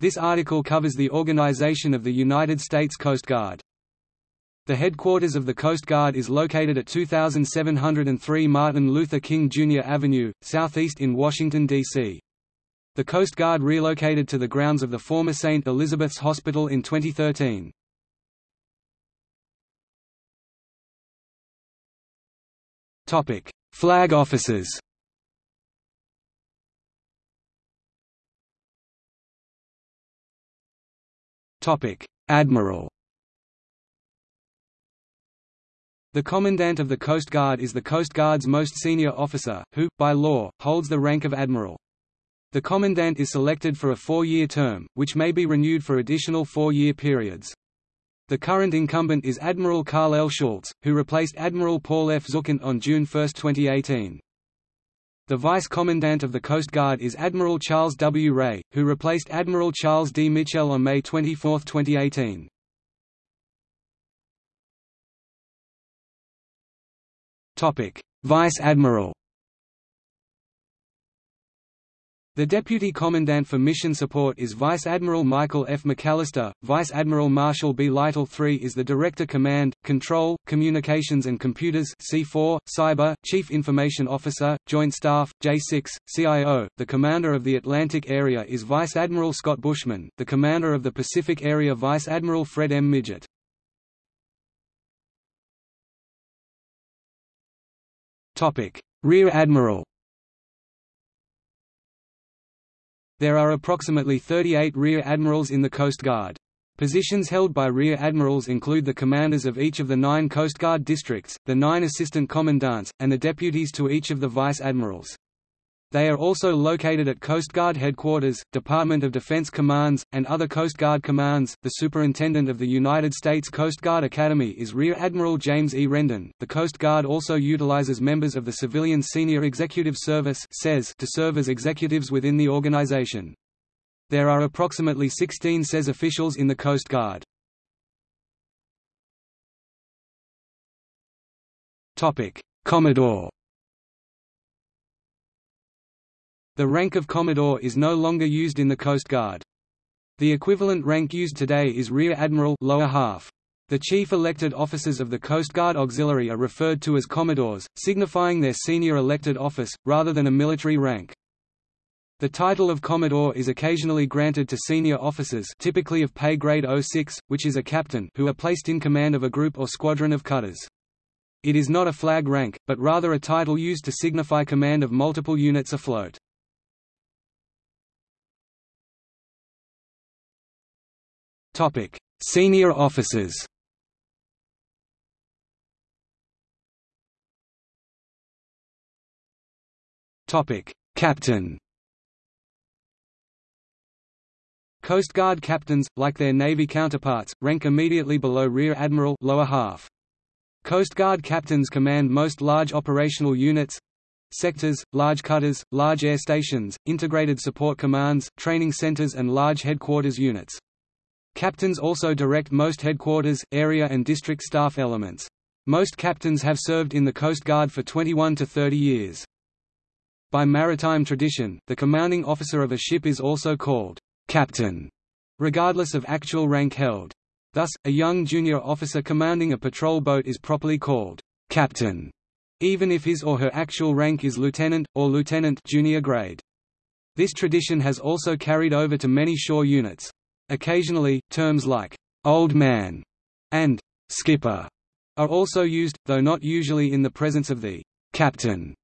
This article covers the organization of the United States Coast Guard. The headquarters of the Coast Guard is located at 2703 Martin Luther King Jr. Avenue, southeast in Washington, D.C. The Coast Guard relocated to the grounds of the former St. Elizabeth's Hospital in 2013. Flag officers Admiral The Commandant of the Coast Guard is the Coast Guard's most senior officer, who, by law, holds the rank of Admiral. The Commandant is selected for a four-year term, which may be renewed for additional four-year periods. The current incumbent is Admiral Karl L. Schultz, who replaced Admiral Paul F. Zukunft on June 1, 2018. The Vice Commandant of the Coast Guard is Admiral Charles W. Ray, who replaced Admiral Charles D. Michel on May 24, 2018. Vice Admiral The Deputy Commandant for Mission Support is Vice Admiral Michael F. McAllister. Vice Admiral Marshall B. Lytle III is the Director Command, Control, Communications and Computers C4, Cyber, Chief Information Officer, Joint Staff, J6, CIO. The Commander of the Atlantic Area is Vice Admiral Scott Buschman, the Commander of the Pacific Area Vice Admiral Fred M. Midgette. Rear Admiral There are approximately 38 Rear Admirals in the Coast Guard. Positions held by Rear Admirals include the commanders of each of the nine Coast Guard districts, the nine assistant commandants, and the deputies to each of the vice admirals. They are also located at Coast Guard Headquarters, Department of Defense Commands, and other Coast Guard commands. The Superintendent of the United States Coast Guard Academy is Rear Admiral James E. Rendon. The Coast Guard also utilizes members of the Civilian Senior Executive Service to serve as executives within the organization. There are approximately 16 SES officials in the Coast Guard. Commodore The rank of Commodore is no longer used in the Coast Guard. The equivalent rank used today is Rear Admiral lower half. The chief elected officers of the Coast Guard Auxiliary are referred to as Commodores, signifying their senior elected office, rather than a military rank. The title of Commodore is occasionally granted to senior officers typically of pay grade 06, which is a captain who are placed in command of a group or squadron of cutters. It is not a flag rank, but rather a title used to signify command of multiple units afloat. Topic: Senior officers. Topic: Captain. Coast Guard captains, like their Navy counterparts, rank immediately below Rear Admiral lower half. Coast Guard captains command most large operational units sectors, large cutters, large air stations, integrated support commands, training centers and large headquarters units. Captains also direct most headquarters, area and district staff elements. Most captains have served in the Coast Guard for 21 to 30 years. By maritime tradition, the commanding officer of a ship is also called captain, regardless of actual rank held. Thus, a young junior officer commanding a patrol boat is properly called captain, even if his or her actual rank is lieutenant, or lieutenant junior grade. This tradition has also carried over to many shore units. Occasionally, terms like «old man» and «skipper» are also used, though not usually in the presence of the «captain».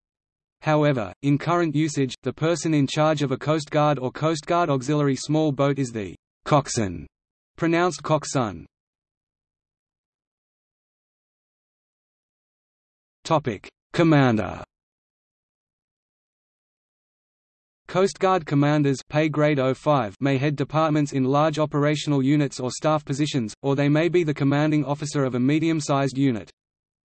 However, in current usage, the person in charge of a Coast Guard or Coast Guard auxiliary small boat is the «coxswain», pronounced coxswain. Commander Coast Guard commanders pay grade 05 may head departments in large operational units or staff positions, or they may be the commanding officer of a medium-sized unit.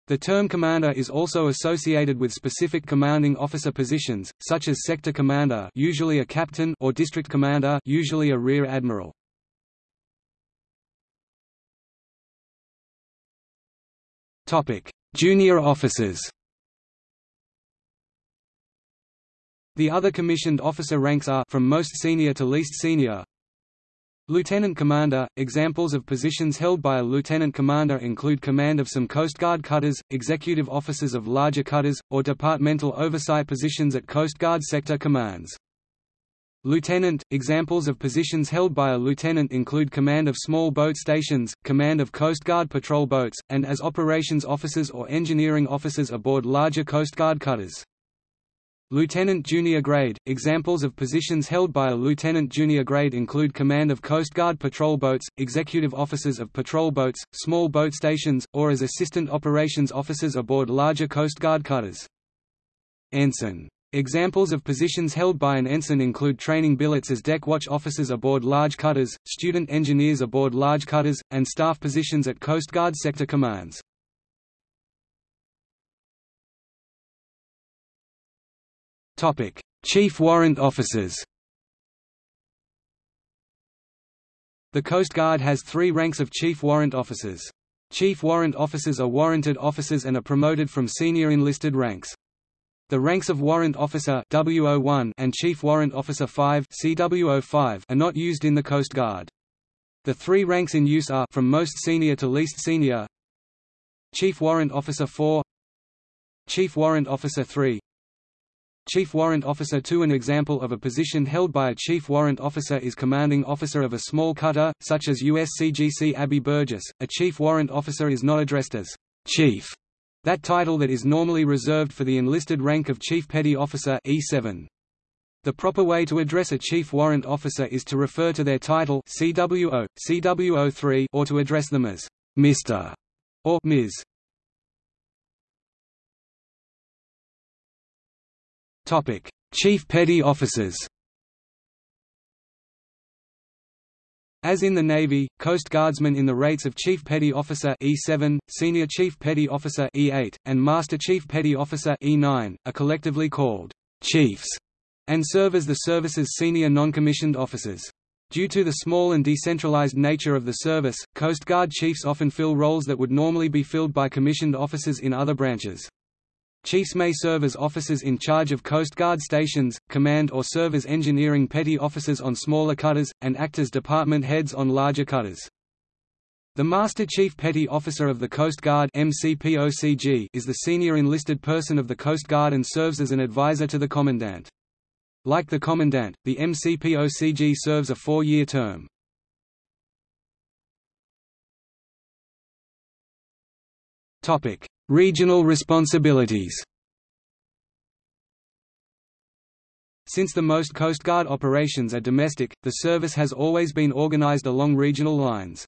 The term commander is also associated with specific commanding officer positions, such as sector commander usually a captain or district commander usually a rear admiral. Junior officers The other commissioned officer ranks are from most senior to least senior. Lieutenant Commander – Examples of positions held by a lieutenant commander include command of some Coast Guard cutters, executive officers of larger cutters, or departmental oversight positions at Coast Guard sector commands. Lieutenant – Examples of positions held by a lieutenant include command of small boat stations, command of Coast Guard patrol boats, and as operations officers or engineering officers aboard larger Coast Guard cutters. Lieutenant junior grade – Examples of positions held by a lieutenant junior grade include command of Coast Guard patrol boats, executive officers of patrol boats, small boat stations, or as assistant operations officers aboard larger Coast Guard cutters. Ensign. Examples of positions held by an ensign include training billets as deck watch officers aboard large cutters, student engineers aboard large cutters, and staff positions at Coast Guard sector commands. Topic: Chief Warrant Officers. The Coast Guard has three ranks of Chief Warrant Officers. Chief Warrant Officers are warranted officers and are promoted from senior enlisted ranks. The ranks of Warrant Officer W01 and Chief Warrant Officer 5 CW05 are not used in the Coast Guard. The three ranks in use are from most senior to least senior Chief Warrant Officer 4 Chief Warrant Officer 3 Chief Warrant Officer to An example of a position held by a Chief Warrant Officer is commanding officer of a small cutter, such as USCGC Abbie Burgess. A Chief Warrant Officer is not addressed as Chief, that title that is normally reserved for the enlisted rank of Chief Petty Officer E7. The proper way to address a Chief Warrant Officer is to refer to their title CWO, CWO3 or to address them as Mr. or Ms. Topic: Chief Petty Officers. As in the Navy, Coast Guardsmen in the rates of Chief Petty Officer E7, Senior Chief Petty Officer E8, and Master Chief Petty Officer E9, are collectively called Chiefs, and serve as the service's senior non-commissioned officers. Due to the small and decentralized nature of the service, Coast Guard chiefs often fill roles that would normally be filled by commissioned officers in other branches. Chiefs may serve as officers in charge of Coast Guard stations, command or serve as engineering petty officers on smaller cutters, and act as department heads on larger cutters. The Master Chief Petty Officer of the Coast Guard is the senior enlisted person of the Coast Guard and serves as an advisor to the Commandant. Like the Commandant, the MCPOCG serves a four-year term. Regional responsibilities Since the most Coast Guard operations are domestic, the service has always been organized along regional lines.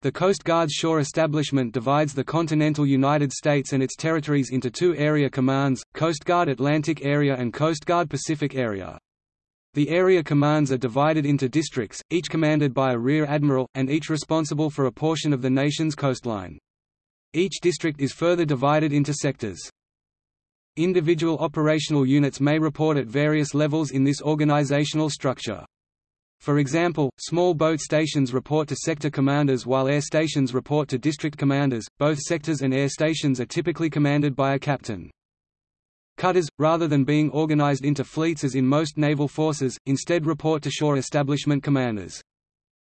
The Coast Guard's shore establishment divides the continental United States and its territories into two area commands, Coast Guard Atlantic Area and Coast Guard Pacific Area. The area commands are divided into districts, each commanded by a rear admiral, and each responsible for a portion of the nation's coastline. Each district is further divided into sectors. Individual operational units may report at various levels in this organizational structure. For example, small boat stations report to sector commanders while air stations report to district commanders. Both sectors and air stations are typically commanded by a captain. Cutters, rather than being organized into fleets as in most naval forces, instead report to shore establishment commanders.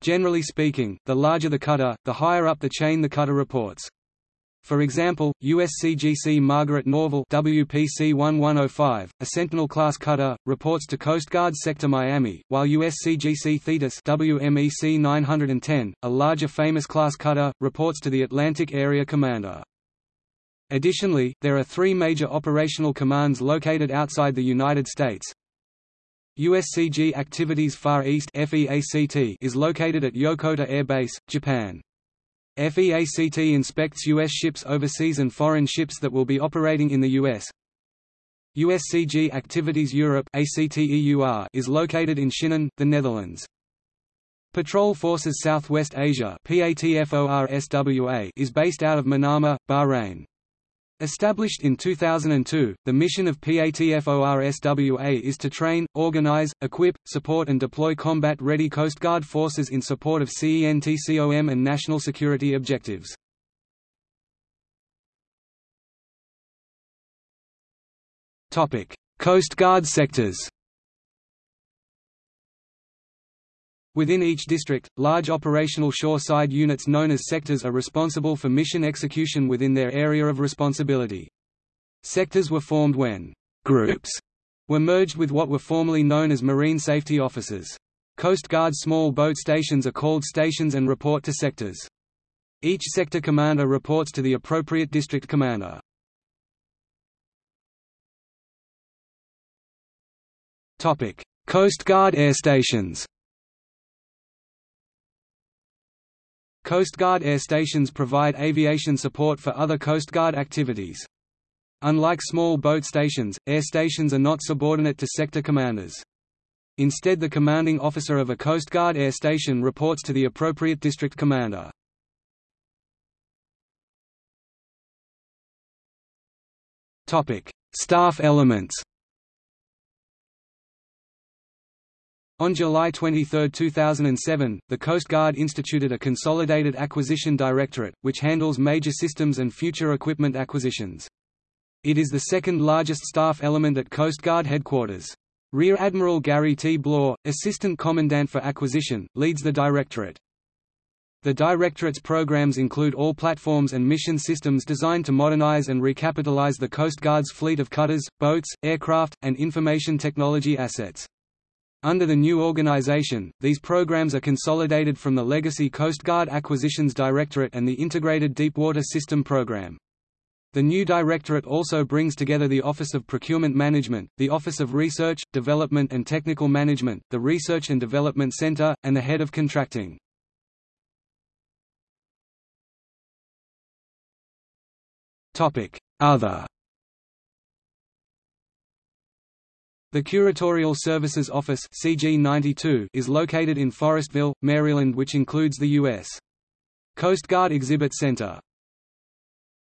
Generally speaking, the larger the cutter, the higher up the chain the cutter reports. For example, USCGC Margaret Norvell WPC 1105, a Sentinel-class cutter, reports to Coast Guard Sector Miami, while USCGC Thetis WMEC 910, a larger famous-class cutter, reports to the Atlantic Area Commander. Additionally, there are three major operational commands located outside the United States. USCG Activities Far East is located at Yokota Air Base, Japan. FEACT inspects U.S. ships overseas and foreign ships that will be operating in the U.S. USCG Activities Europe is located in Schinnen, the Netherlands. Patrol Forces Southwest Asia is based out of Manama, Bahrain. Established in 2002, the mission of PATFORSWA is to train, organize, equip, support and deploy combat-ready Coast Guard forces in support of CENTCOM and national security objectives. Coast Guard sectors Within each district, large operational shore-side units known as sectors are responsible for mission execution within their area of responsibility. Sectors were formed when «groups» were merged with what were formerly known as marine safety officers. Coast Guard small boat stations are called stations and report to sectors. Each sector commander reports to the appropriate district commander. Coast Guard air stations Coast Guard air stations provide aviation support for other Coast Guard activities. Unlike small boat stations, air stations are not subordinate to sector commanders. Instead the commanding officer of a Coast Guard air station reports to the appropriate district commander. Staff elements On July 23, 2007, the Coast Guard instituted a Consolidated Acquisition Directorate, which handles major systems and future equipment acquisitions. It is the second largest staff element at Coast Guard headquarters. Rear Admiral Gary T. Blore, Assistant Commandant for Acquisition, leads the directorate. The Directorate's programs include all platforms and mission systems designed to modernize and recapitalize the Coast Guard's fleet of cutters, boats, aircraft, and information technology assets. Under the new organization, these programs are consolidated from the legacy Coast Guard Acquisitions Directorate and the Integrated Deepwater System Program. The new directorate also brings together the Office of Procurement Management, the Office of Research, Development and Technical Management, the Research and Development Center, and the Head of Contracting. Other The Curatorial Services Office CG92 is located in Forestville, Maryland which includes the U.S. Coast Guard Exhibit Center.